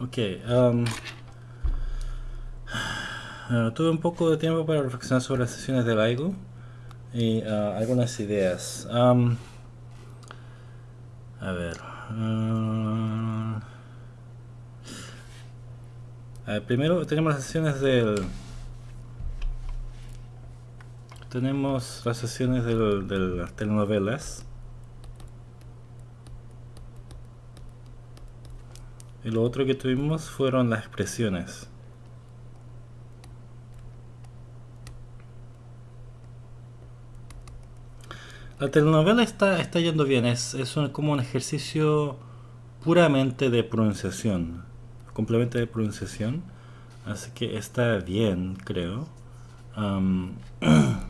Ok. Um, tuve un poco de tiempo para reflexionar sobre las sesiones de LIGO y uh, algunas ideas. Um, a ver. Uh, primero tenemos las sesiones del tenemos las sesiones del, de las telenovelas y lo otro que tuvimos fueron las expresiones. La telenovela está, está yendo bien es, es como un ejercicio puramente de pronunciación complemento de pronunciación así que está bien creo.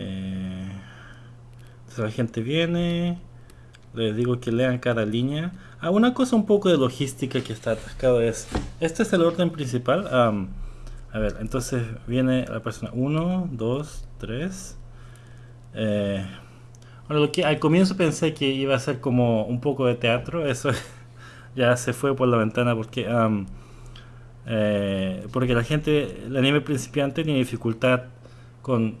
Eh, la gente viene, les digo que lean cada línea. Ah, una cosa un poco de logística que está atascado es, este es el orden principal. a ver, entonces viene la persona 1, 2, 3. bueno, lo que al comienzo pensé que iba a ser como un poco de teatro, eso ya se fue por la ventana porque eh, porque la gente, el anime principiante tiene dificultad con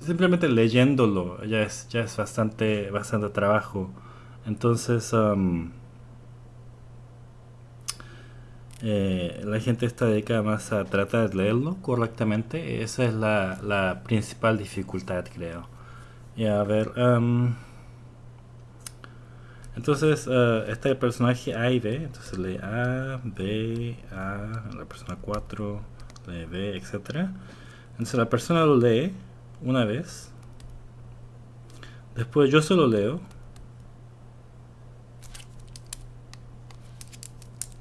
simplemente leyéndolo ya es, ya es bastante, bastante trabajo. Entonces, um, eh, la gente está dedicada más a tratar de leerlo correctamente. Esa es la, la principal dificultad, creo. Y a ver, um, entonces uh, está el personaje A y B. Entonces lee A, B, A, la persona 4, lee B, etc. Entonces la persona lo lee una vez. Después yo se lo leo.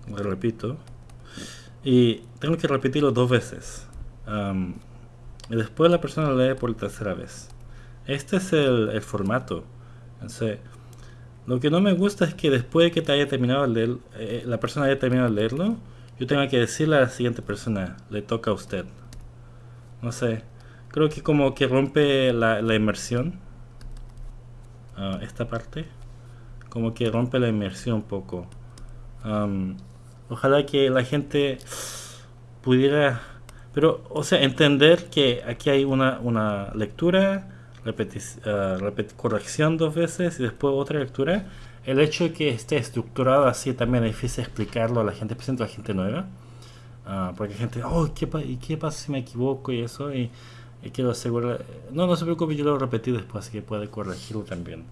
Lo repito. Y tengo que repetirlo dos veces. y después la persona lo lee por tercera vez. Este es el, formato. lo que no me gusta es que después de que te haya terminado leer, eh, la persona haya terminado de leerlo, yo tenga que decirle a la siguiente persona, le toca a usted. No sé. Creo que como que rompe la, inmersión. Ah, esta parte. Como que rompe la inmersión un poco. ojalá que la gente pudiera... Pero, o sea, entender que aquí hay una, una lectura, uh, corrección dos veces y después otra lectura. El hecho de que esté estructurado así también es difícil explicarlo a la gente, presente a la gente nueva. Ah, porque hay gente, oh, ¿qué, ¿y qué pasa si me equivoco? Y eso. Y quiero asegurar no no se preocupe yo lo repetí después así que puede corregirlo también.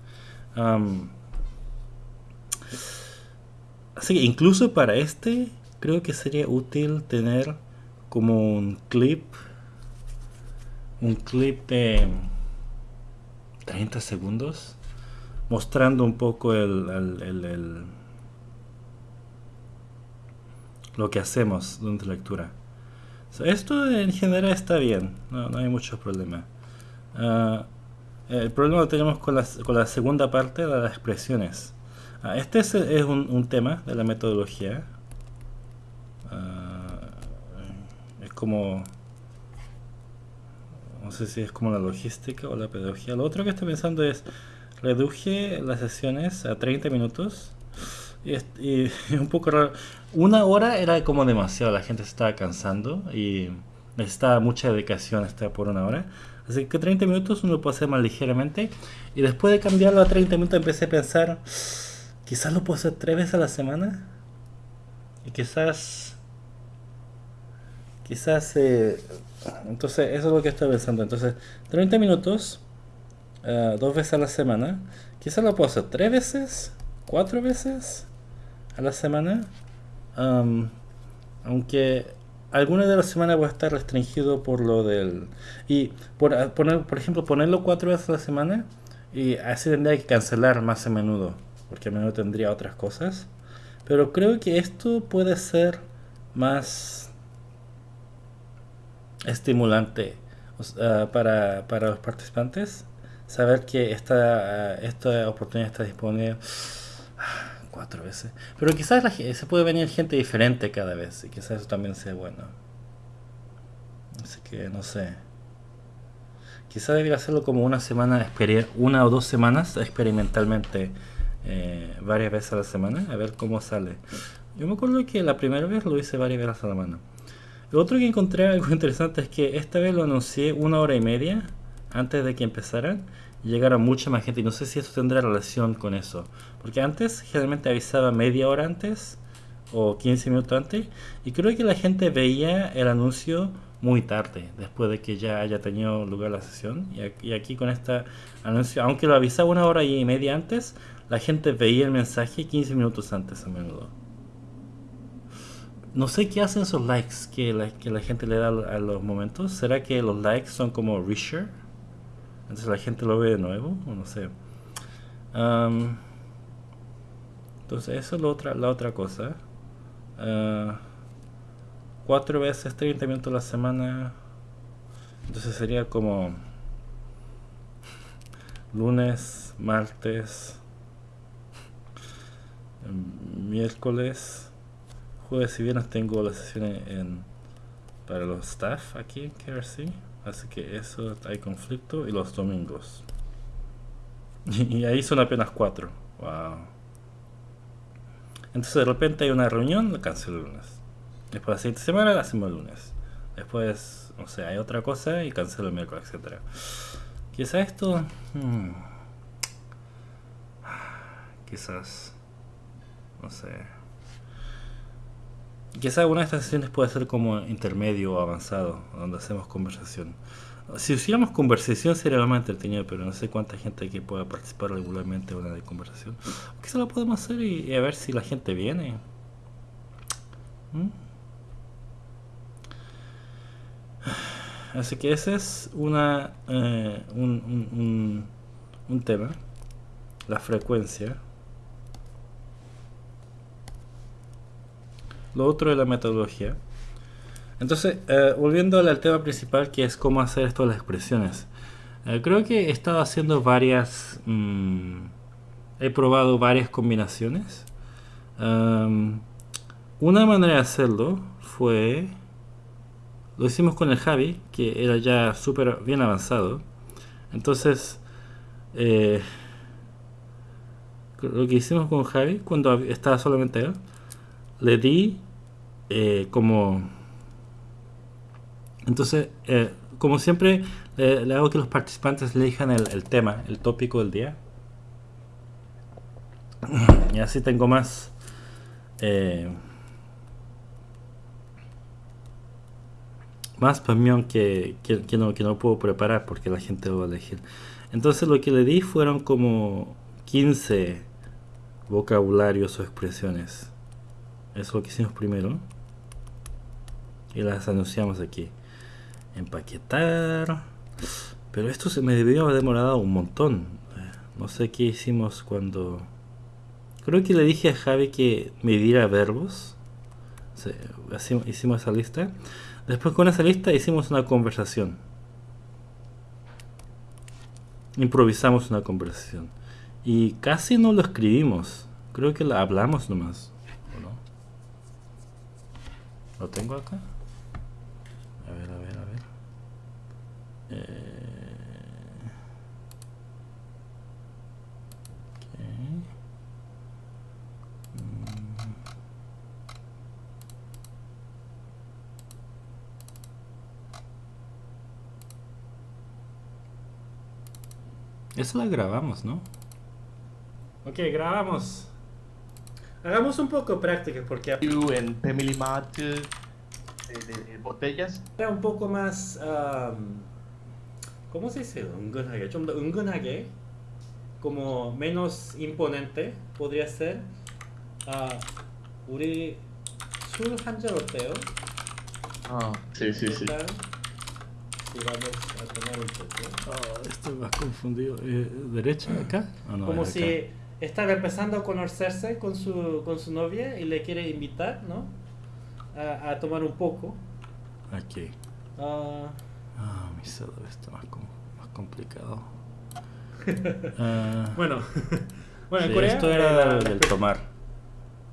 Así que incluso para este creo que sería útil tener como un clip un clip de 30 segundos mostrando un poco el, el lo que hacemos durante la lectura esto en general está bien, no, hay mucho problema. Ah, el problema lo tenemos con la, con la segunda parte de las expresiones. Ah, este es, un, tema de la metodología. Ah, es como... No sé si es como la logística o la pedagogía. Lo otro que estoy pensando es reduje las sesiones a 30 minutos y, y un poco raro. Una hora era como demasiado, la gente se estaba cansando y necesitaba mucha dedicación estar por una hora. Así que 30 minutos uno lo puede hacer más ligeramente. Y después de cambiarlo a 30 minutos empecé a pensar, quizás lo puedo hacer tres veces a la semana. Y quizás... Quizás... Eh, entonces eso es lo que estoy pensando. Entonces 30 minutos, uh, dos veces a la semana. Quizás lo puedo hacer tres veces, cuatro veces a la semana. aunque algunas de las semanas va a estar restringido por lo del... Y por, poner, por ejemplo, ponerlo cuatro veces a la semana y así tendría que cancelar más a menudo, porque a menudo tendría otras cosas. Pero creo que esto puede ser más estimulante para, para los participantes. Saber que esta, esta oportunidad está disponible cuatro veces. Pero quizás se puede venir gente diferente cada vez y quizás eso también sea bueno. Así que no sé. Quizás debería hacerlo como una semana, una o dos semanas experimentalmente, eh, varias veces a la semana, a ver cómo sale. Yo me acuerdo que la primera vez lo hice varias veces a la mano. Lo otro que encontré algo interesante es que esta vez lo anuncié una hora y media antes de que empezaran y llegara mucha más gente. Y no sé si eso tendrá relación con eso. Porque antes generalmente avisaba media hora antes o 15 minutos antes. Y creo que la gente veía el anuncio muy tarde, después de que ya haya tenido lugar la sesión. Y aquí, con este anuncio, aunque lo avisaba una hora y media antes, la gente veía el mensaje 15 minutos antes a menudo. No sé qué hacen esos likes que la, que la gente le da a los momentos. ¿Será que los likes son como reshare? Entonces la gente lo ve de nuevo, o no sé. entonces eso es la otra, la otra cosa. Uh, cuatro veces 30 minutos a la semana. Entonces sería como lunes, martes, miércoles, jueves y viernes tengo las sesiones en, para los staff aquí en KRC. Así que eso hay conflicto. Y los domingos. Y, ahí son apenas cuatro. Wow. Entonces de repente hay una reunión, la cancelo el lunes. Después la siguiente semana la hacemos el lunes. Después, no sé, hay otra cosa y cancelo el miércoles, etcétera. Quizás esto... Hmm, quizás... No sé. Quizás una de estas sesiones puede ser como intermedio o avanzado, donde hacemos conversación. Si hiciéramos conversación sería lo más entretenido, pero no sé cuánta gente que pueda participar regularmente en una de conversación. Quizás lo podemos hacer y, a ver si la gente viene. ¿Mm? Así que ese es una, eh, un, un tema, la frecuencia. Lo otro es la metodología. Entonces, eh, volviendo al tema principal, que es cómo hacer esto de las expresiones. Eh, creo que he estado haciendo varias... Mm, he probado varias combinaciones. una manera de hacerlo fue... Lo hicimos con el Javi, que era ya súper bien avanzado. Entonces, eh, lo que hicimos con Javi, cuando estaba solamente él, le di eh, como... Entonces, eh, como siempre, le, hago que los participantes elijan el, el, tema, el tópico del día. Y así tengo más... Eh, más opinión que, que, no, que no puedo preparar porque la gente va a elegir. Entonces lo que le di fueron como 15 vocabularios o expresiones. Eso es lo que hicimos primero. Y las anunciamos aquí. Empaquetar. Pero esto se me debió haber demorado un montón. Eh, no sé qué hicimos cuando... Creo que le dije a Javi que me diera verbos. hicimos esa lista. Después con esa lista hicimos una conversación. Improvisamos una conversación. Y casi no lo escribimos. Creo que la hablamos nomás. ¿Lo tengo acá? A ver, a ver, a ver. Eh, mm. Eso la grabamos, ¿no? Ok, grabamos. Hagamos un poco práctica porque... En Family Mart de, de, botellas. Era un poco más... Um, ¿Cómo se dice? 은근하게. 좀 더 은근하게. como menos imponente podría ser. 아, 우리 술한잔 어때요? Ah, sí, sí, sí. Si vamos a tomar un poco. Oh, estoy más confundido. Eh, ¿Derecha acá? Oh, no, como si estaba empezando a conocerse con su, con su novia y le quiere invitar, ¿no? A, a tomar un poco. Aquí. Uh, ah, mi celular está más, más complicado. uh, bueno, bueno, en Corea, esto era del, del, tomar.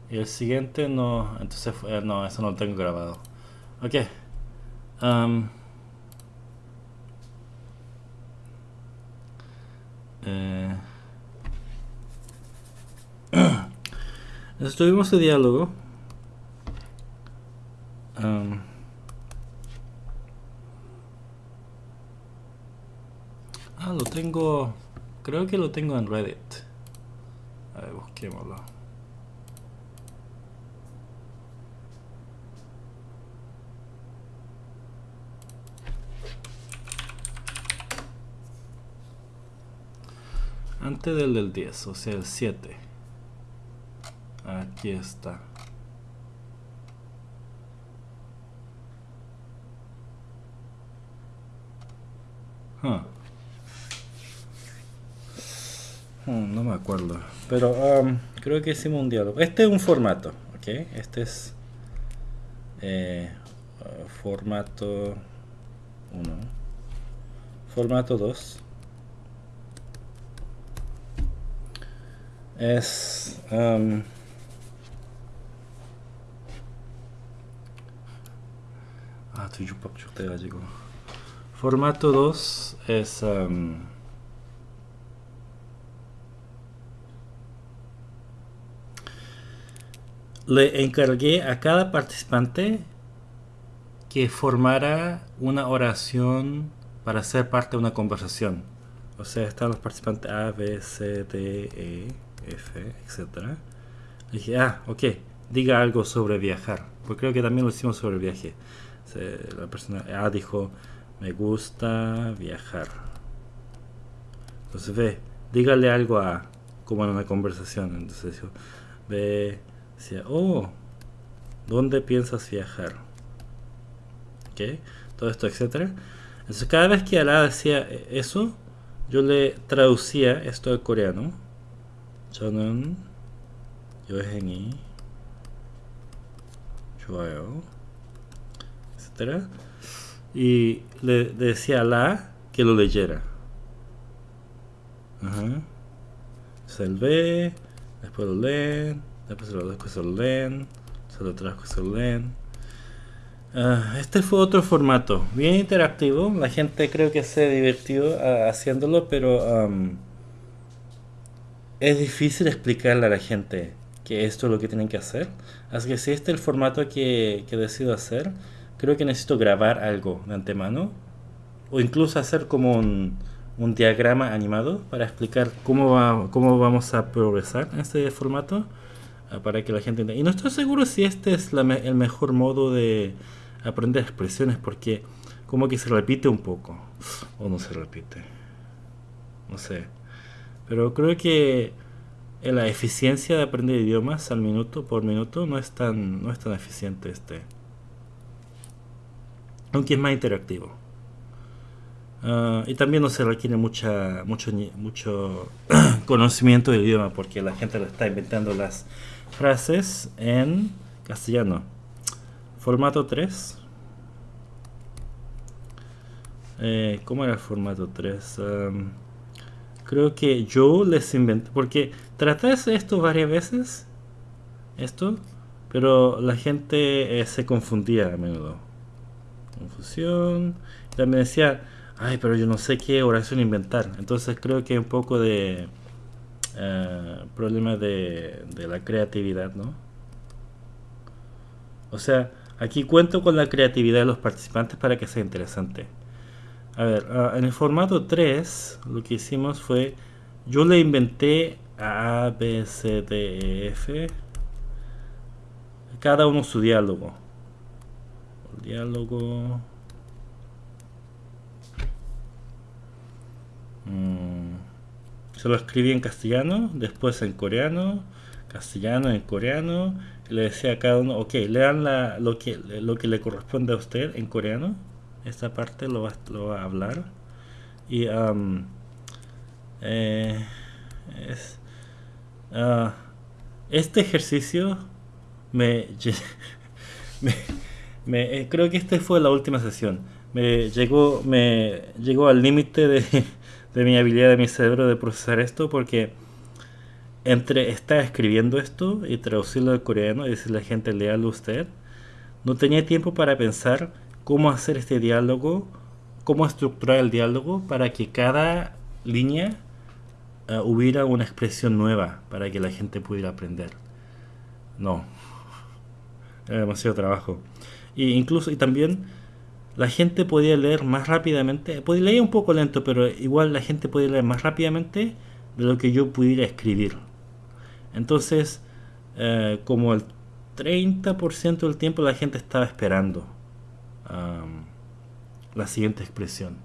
Y el siguiente no, entonces fue, no, eso no lo tengo grabado. Ok. Um, eh, Entonces tuvimos ese diálogo Um, ah, lo tengo. Creo que lo tengo en Reddit. A ver, busquémoslo. Antes del del 10, o sea, el 7. Aquí está. Hmm, no me acuerdo. Pero um, creo que hicimos un diálogo. Este es un formato, ¿ok? Este es eh, formato 1. Formato 2. Es... Um, 아, 뒤죽박 죽돼가지고 Formato 2 es... Um, le encargué a cada participante que formara una oración para ser parte de una conversación. O sea, están los participantes A, B, C, D, E, F, etc. Le dije, ah, ok, diga algo sobre viajar. Porque creo que también lo hicimos sobre el viaje. La persona A dijo, me gusta viajar. Entonces ve, dígale algo a, como en una conversación. Entonces ve, decía, oh, ¿dónde piensas viajar? ¿Ok? Todo esto, etcétera. Entonces cada vez que Alá decía eso, yo le traducía esto al coreano. 저는 여행이 좋아요. y le decía a la que lo leyera. Ajá. Se ve, después lo leen, después lo después lo leen, se lo trajo se lo leen. Uh, este fue otro formato, bien interactivo. La gente creo que se divirtió uh, haciéndolo, pero es difícil explicarle a la gente que esto es lo que tienen que hacer. Así que si este es el formato que, que decido hacer, creo que necesito grabar algo de antemano o incluso hacer como un, diagrama animado para explicar cómo, va, cómo vamos a progresar en este formato ah, para que la gente entienda. Y no estoy seguro si este es el mejor modo de aprender expresiones porque como que se repite un poco o no se repite. No sé. Pero creo que la eficiencia de aprender idiomas al minuto por minuto no es tan, no es tan eficiente este aunque es más interactivo. Ah, y también no se requiere mucha, mucho, mucho conocimiento del idioma porque la gente lo está inventando las frases en castellano. Formato 3. Eh, ¿Cómo era el formato 3? creo que yo les inventé, porque traté esto varias veces, esto, pero la gente eh, se confundía a menudo confusión. También decía, ay, pero yo no sé qué oración inventar. Entonces creo que hay un poco de eh, problema de, la creatividad, ¿no? O sea, aquí cuento con la creatividad de los participantes para que sea interesante. A ver, ah, en el formato 3 lo que hicimos fue, yo le inventé A, B, C, D, E, F, cada uno su diálogo diálogo. Mm, se lo escribí en castellano después en coreano castellano en coreano le decía a cada uno ok lean lo que le corresponde a usted en coreano esta parte lo va, a hablar. Y eh, ah, este ejercicio me me, eh, creo que esta fue la última sesión. Me llegó, me llegó al límite de, de mi habilidad de mi cerebro de procesar esto porque entre estar escribiendo esto y traducirlo al coreano y decirle a la gente léalo usted, no tenía tiempo para pensar cómo hacer este diálogo, cómo estructurar el diálogo para que cada línea uh, hubiera una expresión nueva para que la gente pudiera aprender. No, era demasiado trabajo. Y incluso, y también la gente podía leer más rápidamente, podía leer un poco lento, pero igual la gente podía leer más rápidamente de lo que yo pudiera escribir. Entonces, eh, como el 30% del tiempo la gente estaba esperando la siguiente expresión.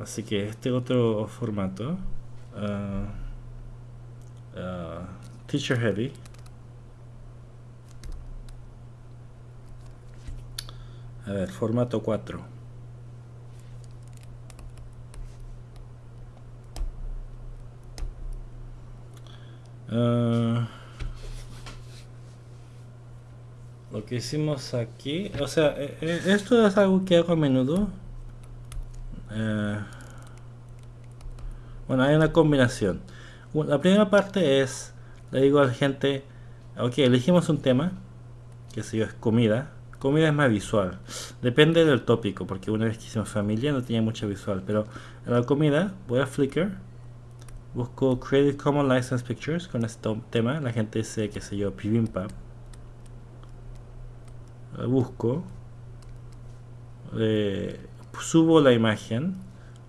Así que este otro formato, uh, Teacher Heavy, a ver, formato 4. Uh, lo que hicimos aquí, o sea, eh, eh, esto es algo que hago a menudo. Eh, bueno, hay una combinación. La primera parte es, le digo a la gente, ok, elegimos un tema, que sé yo, es comida. Comida es más visual. Depende del tópico, porque una vez que hicimos familia no tenía mucha visual. Pero en la comida voy a Flickr, busco Creative Commons License Pictures con este tema. La gente dice, que sé yo, Bibimbap busco, subo la imagen,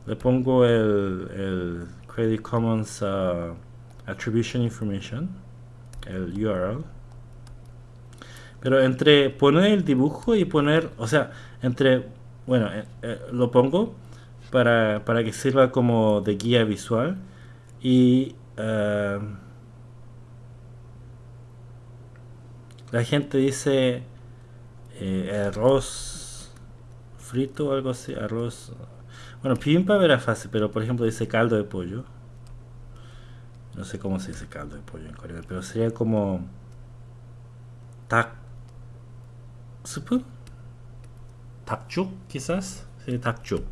le pongo el, el Creative Commons uh, Attribution Information, el URL. Pero entre poner el dibujo y poner, o sea, entre, bueno, eh, eh, lo pongo para, para, que sirva como de guía visual y uh, la gente dice eh, arroz frito o algo así, arroz... Bueno, pimpa era fácil, pero por ejemplo dice caldo de pollo. No sé cómo se dice caldo de pollo en coreano, pero sería como... Tak... ¿Supu? Takchuk, quizás. Sí, takchuk.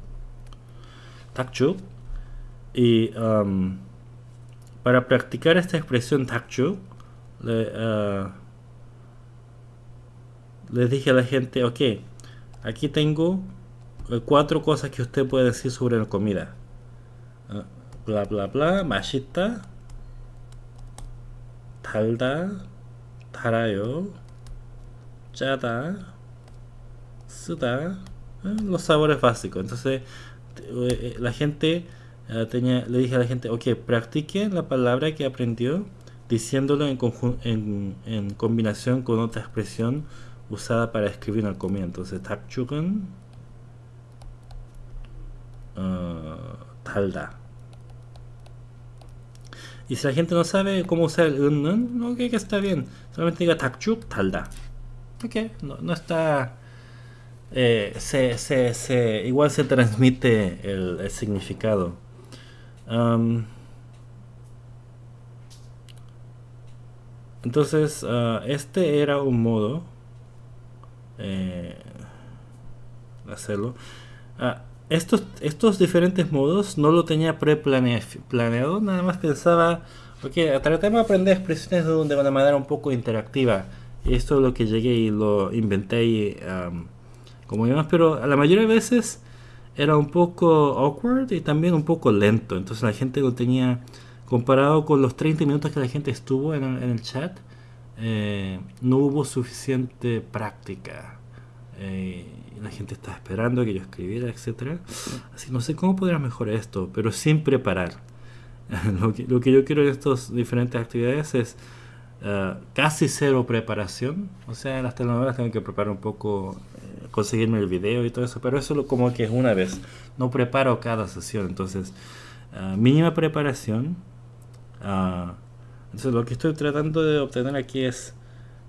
Takchuk. Y para practicar esta expresión takchuk, le, les dije a la gente, ok, aquí tengo eh, cuatro cosas que usted puede decir sobre la comida. Ah, bla bla bla, mashita, talda, tarayo, chata, suda, eh, los sabores básicos. Entonces, eh, la gente tenía, le dije a la gente, ok, practique la palabra que aprendió diciéndolo en, en, en combinación con otra expresión usada para escribir una comida. Entonces, takchugan uh, talda. Y si la gente no sabe cómo usar el un, ok, que está bien. Solamente diga takchuk talda. Ok, no, no está. Eh, se, se, se, igual se transmite el, significado. Entonces, uh, este era un modo eh, hacerlo. Ah, estos, estos diferentes modos no lo tenía pre-planeado, nada más pensaba, ok, tratemos de aprender expresiones de una manera un poco interactiva. Esto es lo que llegué y lo inventé y, como digamos, pero a la mayoría de veces era un poco awkward y también un poco lento. Entonces la gente lo tenía, comparado con los 30 minutos que la gente estuvo en el chat, eh, no hubo suficiente práctica. Eh, la gente estaba esperando que yo escribiera, etcétera. Así no sé cómo podría mejorar esto, pero sin preparar. lo, que, lo, que, yo quiero en estas diferentes actividades es uh, casi cero preparación. O sea, en las telenovelas tengo que preparar un poco, eh, conseguirme el video y todo eso, pero eso lo, como que es una vez. No preparo cada sesión, entonces uh, mínima preparación. Uh, entonces lo que estoy tratando de obtener aquí es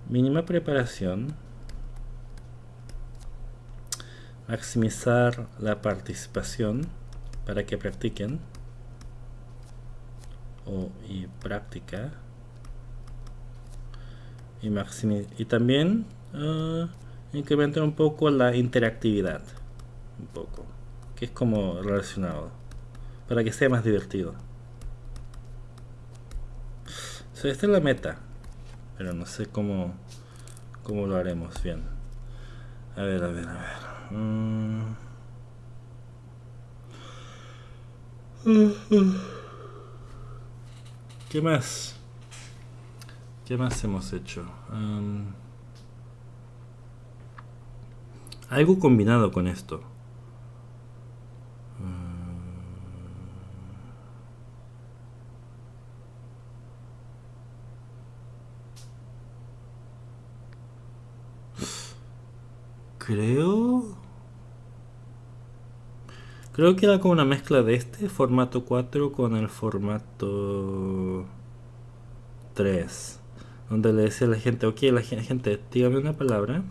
mínima preparación, maximizar la participación para que practiquen o y práctica y, y también incrementar un poco la interactividad un poco que es como relacionado para que sea más divertido esta es la meta. Pero no sé cómo, cómo lo haremos bien. A ver, a ver, a ver. Mm. ¿Qué más? ¿Qué más hemos hecho? Algo combinado con esto. Creo... Creo que era como una mezcla de este formato 4 con el formato 3. Donde le decía a la gente, ok, la gente, dígame una palabra.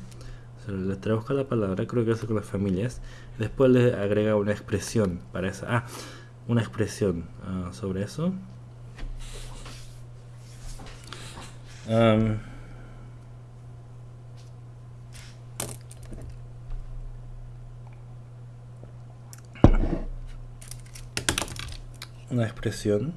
le traduzca la palabra, creo que eso con las familias. después le agrega una expresión para esa. Ah, una expresión ah, sobre eso. una expresión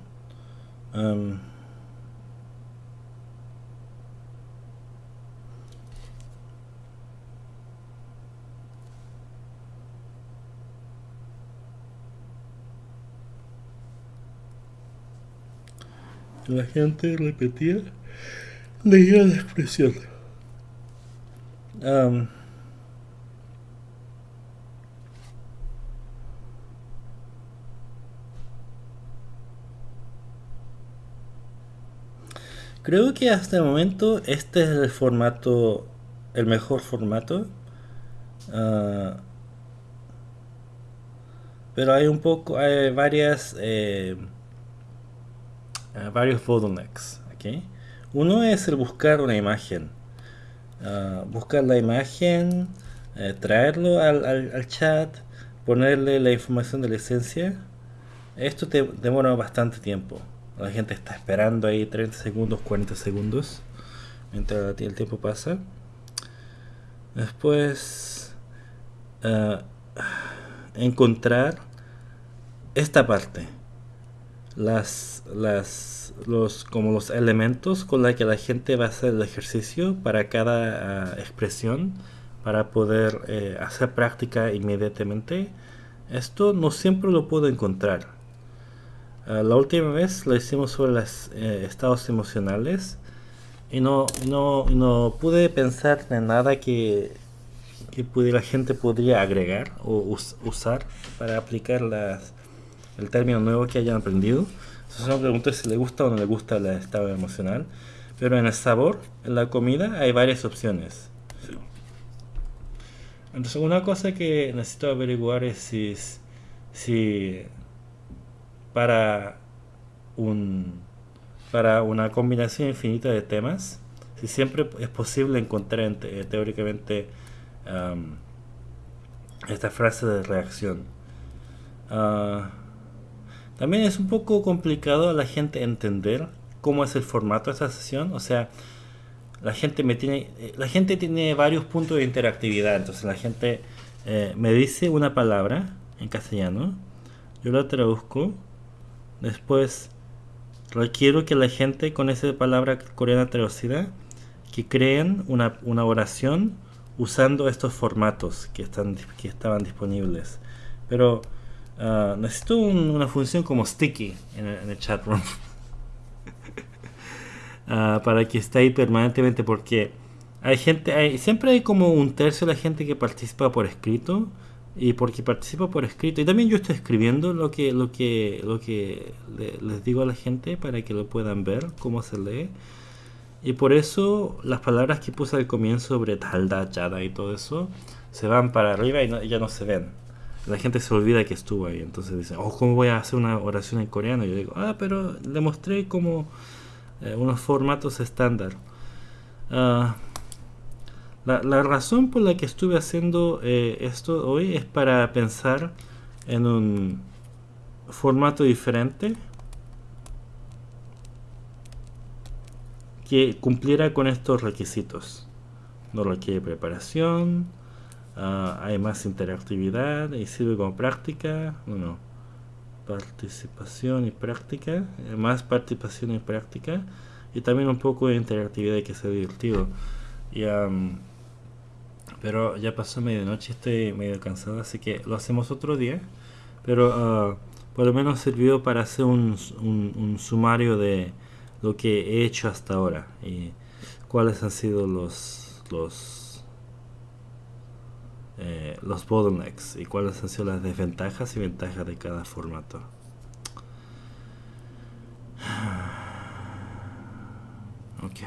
la gente repetía leía la expresión Creo que hasta el momento este es el formato, el mejor formato. Ah, pero hay un poco, hay varias, eh, ah, varios bottlenecks. ¿okay? Uno es el buscar una imagen. Ah, buscar la imagen, eh, traerlo al, al, chat, ponerle la información de la esencia. Esto te demora bastante tiempo. La gente está esperando ahí 30 segundos, 40 segundos. Mientras el tiempo pasa. Después eh, encontrar esta parte. Las, las, los, como los elementos con los que la gente va a hacer el ejercicio para cada eh, expresión para poder eh, hacer práctica inmediatamente. Esto no siempre lo puedo encontrar Ah, la última vez lo hicimos sobre los eh, estados emocionales y no, no, no pude pensar en nada que, que la gente podría agregar o usar para aplicar las, el término nuevo que hayan aprendido. Entonces me pregunto si le gusta o no le gusta el estado emocional. Pero en el sabor, en la comida, hay varias opciones. Entonces una cosa que necesito averiguar es si, si para un para una combinación infinita de temas si siempre es posible encontrar eh, teóricamente esta frase de reacción ah, también es un poco complicado a la gente entender cómo es el formato de esa sesión o sea la gente me tiene eh, la gente tiene varios puntos de interactividad entonces la gente eh, me dice una palabra en castellano yo la traduzco Después, requiero que la gente con esa palabra coreana traducida, que creen una, una oración usando estos formatos que, están, que estaban disponibles. Pero uh, necesito una función como sticky en el, chat room. uh, para que esté ahí permanentemente porque hay gente, siempre hay como un tercio de la gente que participa por escrito y porque participo por escrito y también yo estoy escribiendo lo que lo que lo que les digo a la gente para que lo puedan ver cómo se lee y por eso las palabras que puse al comienzo sobre talda chada y todo eso se van para arriba y ya no se ven la gente se olvida que estuvo ahí entonces dicen oh cómo voy a hacer una oración en coreano yo digo ah pero le mostré como eh, unos formatos estándar uh, la, razón por la que estuve haciendo eh, esto hoy es para pensar en un formato diferente que cumpliera con estos requisitos. No requiere preparación, ah, hay más interactividad y sirve como práctica. Bueno, participación y práctica, eh, más participación y práctica y también un poco de interactividad que sea divertido. Y, pero ya pasó medianoche, estoy medio cansado, así que lo hacemos otro día. Pero ah, por lo menos sirvió para hacer un, un, sumario de lo que he hecho hasta ahora y cuáles han sido los, los eh, los bottlenecks y cuáles han sido las desventajas y ventajas de cada formato. Ok.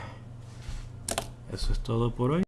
Eso es todo por hoy.